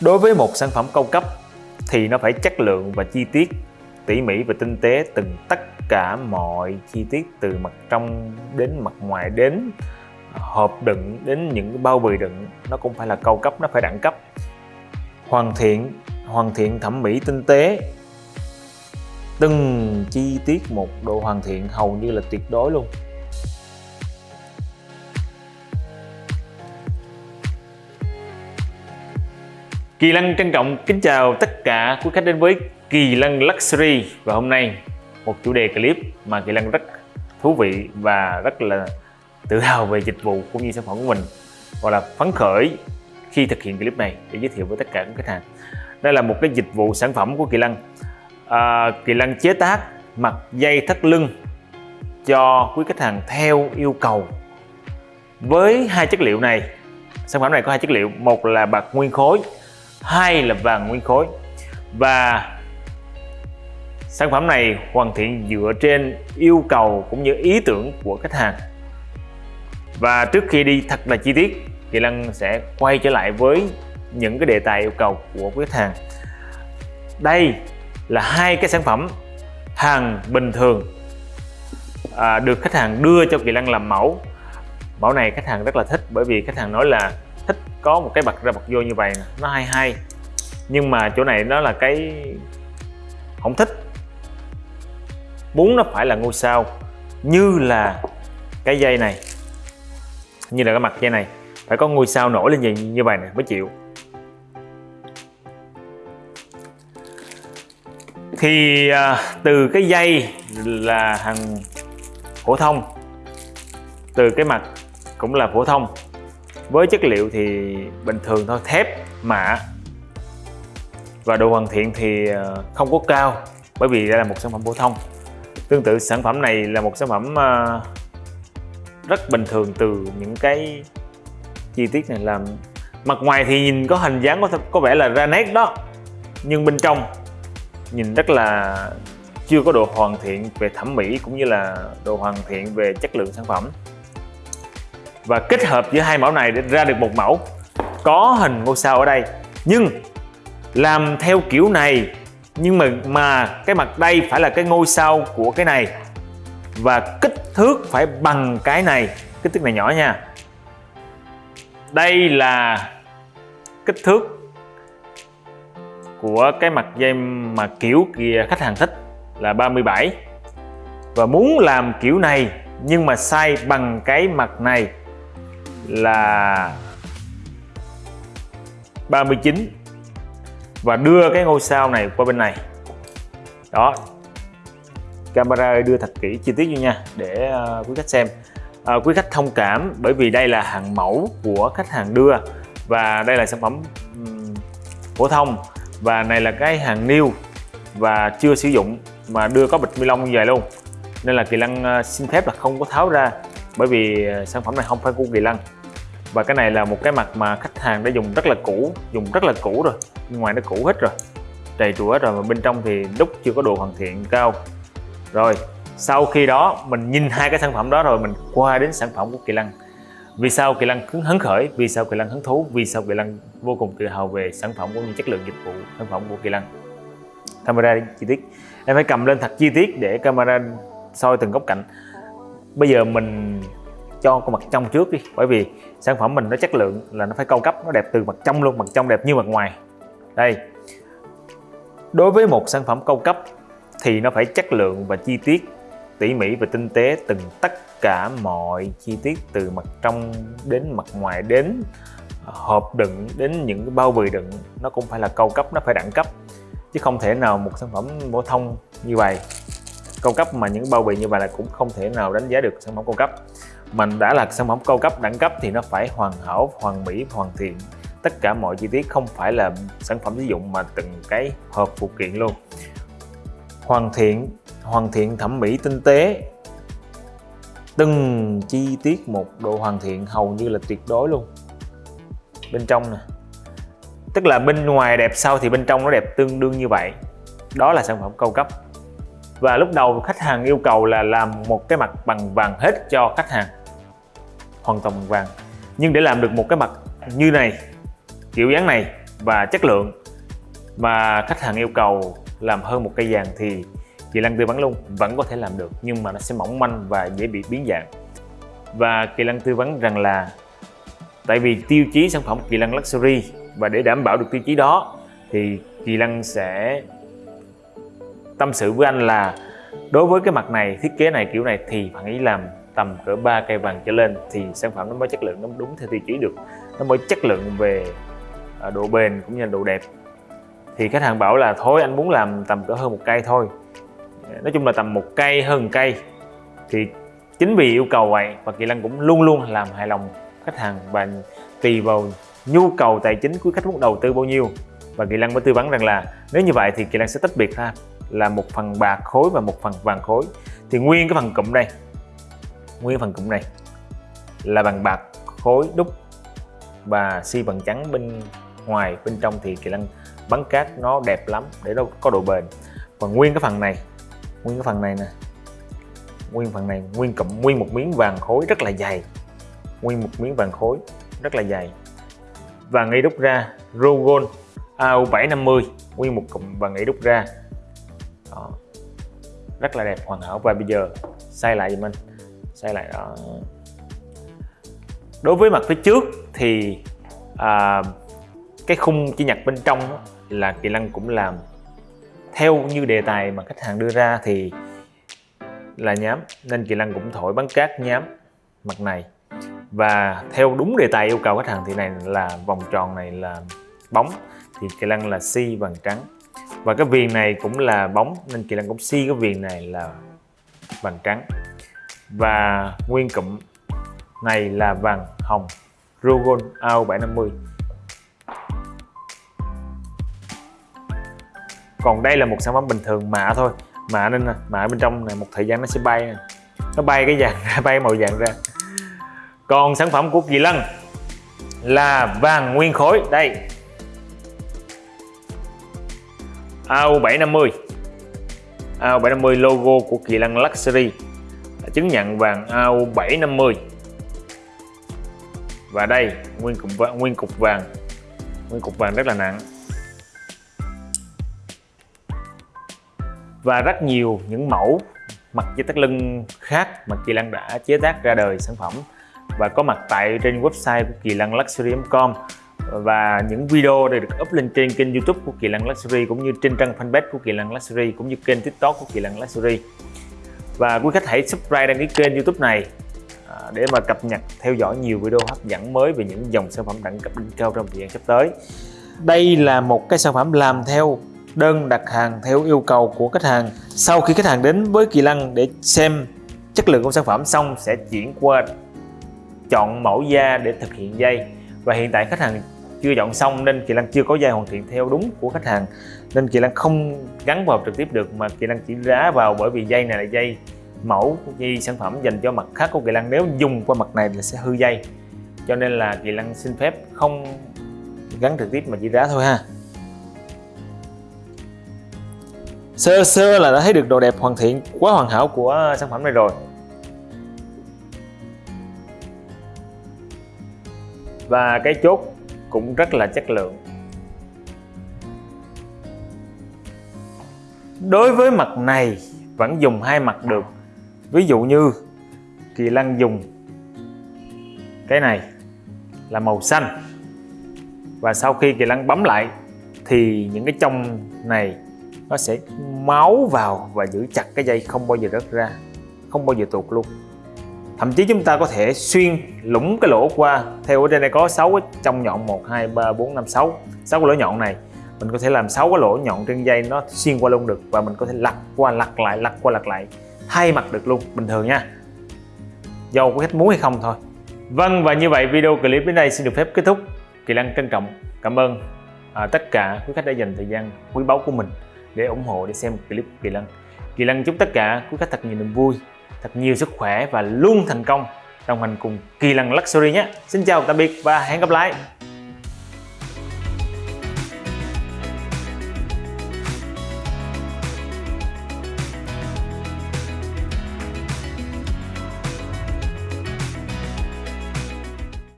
Đối với một sản phẩm cao cấp thì nó phải chất lượng và chi tiết, tỉ mỉ và tinh tế từng tất cả mọi chi tiết từ mặt trong đến mặt ngoài đến à, hộp đựng đến những bao bì đựng. Nó cũng phải là cao cấp, nó phải đẳng cấp. Hoàn thiện, hoàn thiện thẩm mỹ tinh tế. Từng chi tiết một độ hoàn thiện hầu như là tuyệt đối luôn. Kỳ Lăng trân trọng kính chào tất cả quý khách đến với Kỳ Lăng Luxury. Và hôm nay một chủ đề clip mà Kỳ Lăng rất thú vị và rất là tự hào về dịch vụ cũng như sản phẩm của mình hoặc là phấn khởi khi thực hiện clip này để giới thiệu với tất cả các khách hàng. Đây là một cái dịch vụ sản phẩm của Kỳ Lăng. à, Kỳ Lăng chế tác mặt dây thắt lưng cho quý khách hàng theo yêu cầu. Với hai chất liệu này sản phẩm này có hai chất liệu một là bạc nguyên khối hai là vàng nguyên khối. Và sản phẩm này hoàn thiện dựa trên yêu cầu cũng như ý tưởng của khách hàng. Và trước khi đi thật là chi tiết thì Lăng sẽ quay trở lại với những cái đề tài yêu cầu của khách hàng. Đây là hai cái sản phẩm hàng bình thường à, được khách hàng đưa cho Kỳ Lăng làm mẫu. Mẫu này khách hàng rất là thích bởi vì khách hàng nói là có một cái bật ra bật vô như vậy nó hay hay. Nhưng mà chỗ này nó là cái không thích. Muốn nó phải là ngôi sao như là cái dây này như là cái mặt dây này. Phải có ngôi sao nổi lên như, như vậy này mới chịu. Thì à, từ cái dây là hàng phổ thông. Từ cái mặt cũng là phổ thông với chất liệu thì bình thường thôi, thép mạ và độ hoàn thiện thì ờ, không có cao, bởi vì đây là một sản phẩm phổ thông. Tương tự, sản phẩm này là một sản phẩm ờ, rất bình thường từ những cái chi tiết này làm. Mặt ngoài thì nhìn có hình dáng có có vẻ là ra nét đó, nhưng bên trong nhìn rất là chưa có độ hoàn thiện về thẩm mỹ cũng như là độ hoàn thiện về chất lượng sản phẩm và kết hợp giữa hai mẫu này để ra được một mẫu có hình ngôi sao ở đây. Nhưng làm theo kiểu này, nhưng mà mà cái mặt đây phải là cái ngôi sao của cái này. Và kích thước phải bằng cái này, kích thước này nhỏ nha. Đây là kích thước của cái mặt dây mà kiểu kìa khách hàng thích là 37 và muốn làm kiểu này, nhưng mà size bằng cái mặt này là 39 và đưa cái ngôi sao này qua bên này. Đó camera đưa thật kỹ chi tiết vô nha để uh, quý khách xem. Uh, quý khách thông cảm bởi vì đây là hàng mẫu của khách hàng đưa và đây là sản phẩm um, phổ thông và này là cái hàng new và chưa sử dụng mà đưa có bịch ni lông như vậy luôn. Nên là kỳ lăng uh, ờ, xin phép là không có tháo ra bởi vì ờ, sản phẩm này không phải của kỳ lân. Và cái này là một cái mặt mà khách hàng đã dùng rất là cũ, dùng rất là cũ rồi, ngoài nó cũ hết rồi trầy trụa hết rồi mà bên trong thì đúc chưa có độ hoàn thiện cao. Rồi, sau khi đó mình nhìn hai cái sản phẩm đó rồi mình qua đến sản phẩm của kỳ lân. Vì sao kỳ lân hứng khởi? Vì sao kỳ lân hứng thú? Vì sao kỳ lân vô cùng tự hào về sản phẩm cũng như chất lượng dịch vụ sản phẩm của kỳ lân? Camera chi tiết. Em phải cầm lên thật chi tiết để camera soi từng góc cạnh bây giờ mình cho con mặt trong trước đi, bởi vì sản phẩm mình nó chất lượng là nó phải cao cấp, nó đẹp từ mặt trong luôn, mặt trong đẹp như mặt ngoài. Đây. Đối với một sản phẩm cao cấp thì nó phải chất lượng và chi tiết tỉ mỉ và tinh tế từng tất cả mọi chi tiết từ mặt trong đến mặt ngoài đến hộp đựng, đến những cái bao bì đựng. Nó cũng phải là cao cấp, nó phải đẳng cấp, chứ không thể nào một sản phẩm phổ thông như vậy cao cấp mà những bao bì như vậy là cũng không thể nào đánh giá được sản phẩm cao cấp. Mình đã là sản phẩm cao cấp, đẳng cấp thì nó phải hoàn hảo, hoàn mỹ, hoàn thiện. Tất cả mọi chi tiết không phải là sản phẩm sử dụng mà từng cái hộp phụ kiện luôn. Hoàn thiện hoàn thiện thẩm mỹ tinh tế. Từng chi tiết một độ hoàn thiện hầu như là tuyệt đối luôn. Bên trong nè. Tức là bên ngoài đẹp, sau thì bên trong nó đẹp tương đương như vậy. Đó là sản phẩm cao cấp và lúc đầu khách hàng yêu cầu là làm một cái mặt bằng vàng hết cho khách hàng. Hoàn toàn bằng vàng. Nhưng để làm được một cái mặt như này, kiểu dáng này và chất lượng mà khách hàng yêu cầu làm hơn một cây vàng thì Kỳ Lân tư vấn luôn, vẫn có thể làm được, nhưng mà nó sẽ mỏng manh và dễ bị biến dạng. Và Kỳ Lân tư vấn rằng là tại vì tiêu chí sản phẩm Kỳ Lân Luxury và để đảm bảo được tiêu chí đó thì Kỳ Lân sẽ tâm sự với anh là, đối với cái mặt này, thiết kế này kiểu này thì bạn ý làm tầm cỡ 3 cây vàng trở lên thì sản phẩm nó mới chất lượng, nó đúng theo tiêu chí được. Nó mới chất lượng về à, độ bền cũng như là độ đẹp. Thì khách hàng bảo là, thôi, anh muốn làm tầm cỡ hơn một cây thôi. Nói chung là tầm một cây hơn một cây. Thì chính vì yêu cầu vậy và Kỳ Lân cũng luôn luôn làm hài lòng khách hàng và tùy vào nhu cầu tài chính của khách muốn đầu tư bao nhiêu. Và Kỳ Lân mới tư vấn rằng là, nếu như vậy thì Kỳ Lân sẽ tách biệt ra là một phần bạc khối và một phần vàng khối. Thì nguyên cái phần cụm đây nguyên phần cụm này là bằng bạc khối đúc và xi bằng trắng bên ngoài, bên trong thì Kỳ Lân bắn cát nó đẹp lắm, để nó có độ bền. Và nguyên cái phần này, nguyên cái phần này nè, nguyên phần này, nguyên cụm, nguyên một miếng vàng khối rất là dày. Nguyên một miếng vàng khối rất là dày. Và ngay đúc ra, Rogon AU750 nguyên một cụm và ngay đúc ra đó. rất là đẹp hoàn hảo. Và bây giờ xoay lại giùm anh. Xây lại đó đối với mặt phía trước thì à, cái khung chi nhặt bên trong đó, là kỳ lân cũng làm theo như đề tài mà khách hàng đưa ra thì là nhám. Nên kỳ lân cũng thổi bắn cát nhám mặt này. Và theo đúng đề tài yêu cầu khách hàng thì này là vòng tròn này là bóng thì kỳ lân là si vàng trắng và cái viền này cũng là bóng, nên kỳ lân cũng si cái viền này là vàng trắng. Và nguyên cụm này là vàng hồng Rogon AO 750 còn đây là một sản phẩm bình thường mạ thôi. Mạ nên mạ bên trong này một thời gian nó sẽ bay nó bay cái vàng ra, bay màu vàng ra. Còn sản phẩm của Kỳ Lân là vàng nguyên khối. Đây. AU750 AU750 logo của Kỳ Lân Luxury à, chứng nhận vàng AU750 và đây nguyên cục vàng, nguyên cục vàng nguyên cục vàng rất là nặng. Và rất nhiều những mẫu mặt dây thắt lưng khác mà Kỳ Lân đã chế tác ra đời sản phẩm và có mặt tại trên website của kỳ lân luxury.com và những video đều được up lên trên kênh youtube của Kỳ Lăng Luxury, cũng như trên trang fanpage của Kỳ Lăng Luxury, cũng như kênh tiktok của Kỳ Lăng Luxury. Và quý khách hãy subscribe đăng ký kênh youtube này à, để mà cập nhật, theo dõi nhiều video hấp dẫn mới về những dòng sản phẩm đẳng cấp đỉnh cao trong thời gian sắp tới. Đây là một cái sản phẩm làm theo đơn đặt hàng theo yêu cầu của khách hàng. Sau khi khách hàng đến với Kỳ Lăng để xem chất lượng của sản phẩm xong, sẽ chuyển qua chọn mẫu da để thực hiện dây và hiện tại khách hàng chưa dọn xong nên Kỳ Lan chưa có dây hoàn thiện theo đúng của khách hàng. Nên Kỳ Lan không gắn vào trực tiếp được, mà Kỳ Lan chỉ rá vào bởi vì dây này là dây mẫu dây sản phẩm dành cho mặt khác của Kỳ Lan nếu dùng qua mặt này là sẽ hư dây. Cho nên là Kỳ Lan xin phép không gắn trực tiếp mà chỉ rá thôi ha. Sơ sơ là đã thấy được độ đẹp hoàn thiện, quá hoàn hảo của sản phẩm này rồi. Và cái chốt cũng rất là chất lượng. Đối với mặt này, vẫn dùng hai mặt được. Ví dụ như kỳ lân dùng cái này là màu xanh. Và sau khi kỳ lân bấm lại, thì những cái trong này nó sẽ máu vào và giữ chặt cái dây không bao giờ rớt ra, không bao giờ tuột luôn thậm chí chúng ta có thể xuyên lũng cái lỗ qua. Theo ở trên này có 6 cái trong nhọn 1 2 3 4 5 6 6 cái lỗ nhọn này mình có thể làm 6 cái lỗ nhọn trên dây nó xuyên qua luôn được và mình có thể lặt qua lặt lại lặt qua lặt lại. Thay mặt được luôn bình thường nha. Do có khách muốn hay không thôi. Vâng và như vậy video clip đến đây xin được phép kết thúc. Kỳ Lăng trân trọng cảm ơn à, tất cả quý khách đã dành thời gian quý báu của mình để ủng hộ để xem clip Kỳ Lăng. Kỳ Lăng chúc tất cả quý khách thật nhiều niềm vui thật nhiều sức khỏe và luôn thành công đồng hành cùng Kỳ Lân Luxury nhé. Xin chào, tạm biệt và hẹn gặp lại.